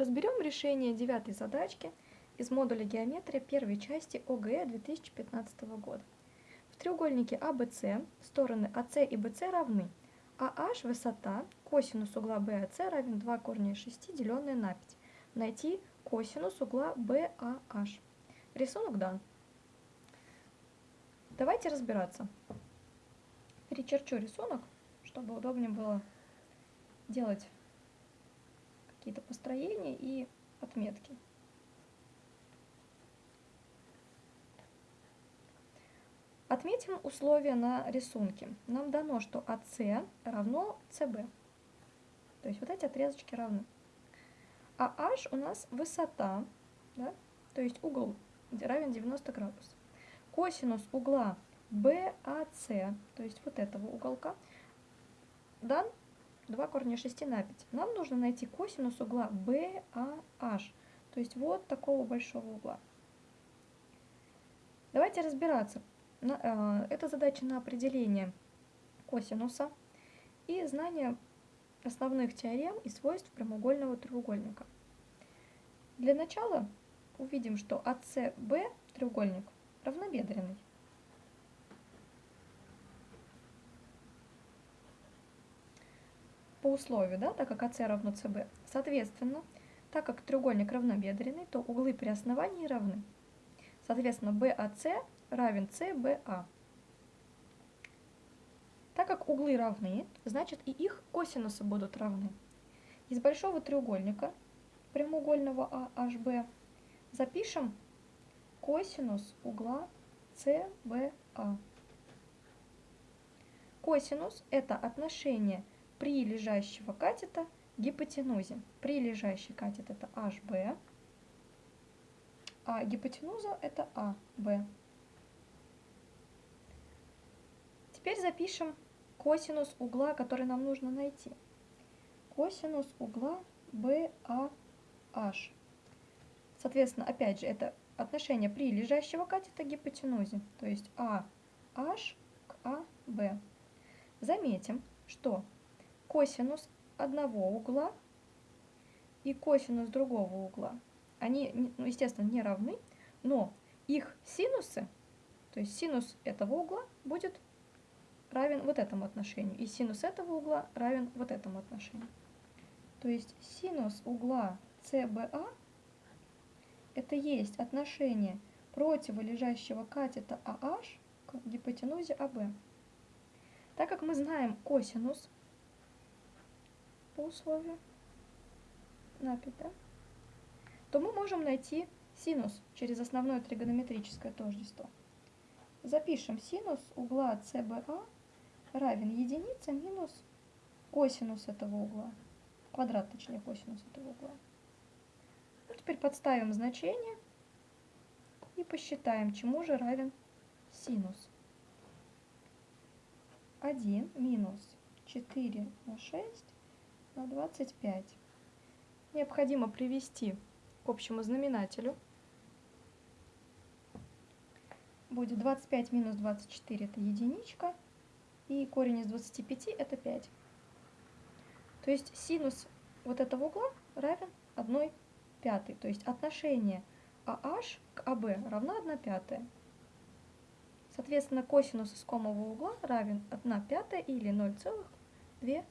Разберем решение девятой задачки из модуля геометрия первой части ОГЭ 2015 года. В треугольнике ABC стороны АС и BC равны, а H – высота, косинус угла BAC равен 2 корня из 6, деленное на 5. Найти косинус угла BAH. Рисунок дан. Давайте разбираться. Перечерчу рисунок, чтобы удобнее было делать какие-то построения и отметки. Отметим условия на рисунке. Нам дано, что АС равно СБ. То есть вот эти отрезочки равны. А H у нас высота, да? то есть угол равен 90 градусов. Косинус угла BAC, то есть вот этого уголка, дан 2 корня 6 на 5. Нам нужно найти косинус угла BAH, то есть вот такого большого угла. Давайте разбираться. Э, это задача на определение косинуса и знание основных теорем и свойств прямоугольного треугольника. Для начала увидим, что АСБ треугольник равнобедренный. Условию, да, так как АС равно СБ. Соответственно, так как треугольник равнобедренный, то углы при основании равны. Соответственно, BAC равен CBA. Так как углы равны, значит и их косинусы будут равны. Из большого треугольника прямоугольного AHB запишем косинус угла CBA. Косинус – это отношение при лежащего катета гипотенузе. При лежащий катет это HB, а гипотенуза это AB. Теперь запишем косинус угла, который нам нужно найти. Косинус угла BAH. Соответственно, опять же, это отношение при лежащего катета гипотенузе, то есть AH к AB. Заметим, что косинус одного угла и косинус другого угла, они, ну, естественно, не равны, но их синусы, то есть синус этого угла будет равен вот этому отношению, и синус этого угла равен вот этому отношению. То есть синус угла CBA это есть отношение противолежащего катета AH к гипотенузе AB. Так как мы знаем косинус по условию на 5, да? то мы можем найти синус через основное тригонометрическое тождество. Запишем синус угла CBA равен единице минус косинус этого угла. Квадрат, точнее, косинус этого угла. Ну, теперь подставим значение и посчитаем, чему же равен синус. 1 минус 4 на 6 на 25. Необходимо привести к общему знаменателю. Будет 25 минус 24 это единичка, и корень из 25 это 5. То есть синус вот этого угла равен 1 пятой. То есть отношение AH к AB равно 1 пятая. Соответственно, косинус искомого угла равен 1 пятая или 0,2.